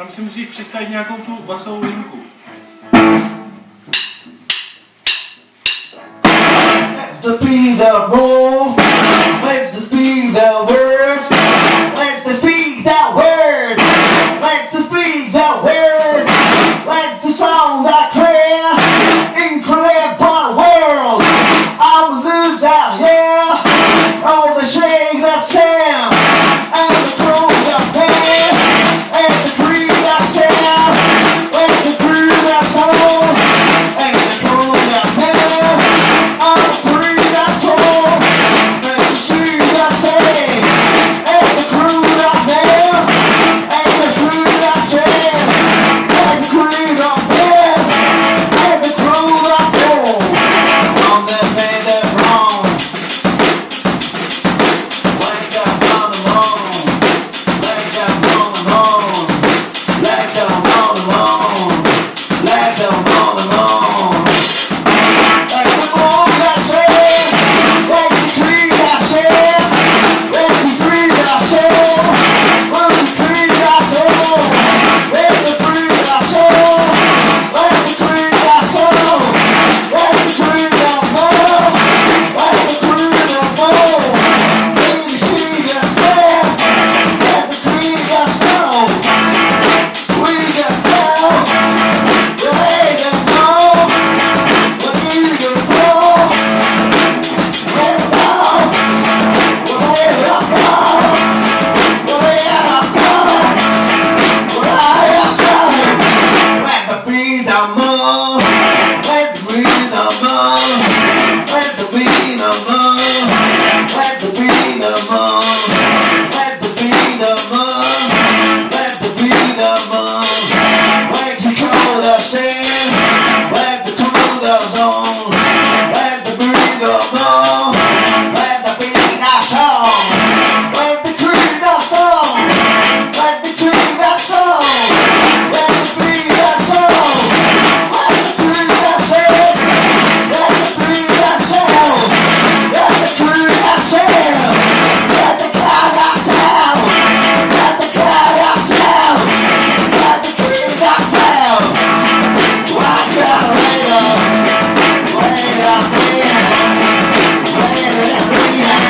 tam si musíš přistavit nějakou tu basovou linku. To be the. love on. Yeah.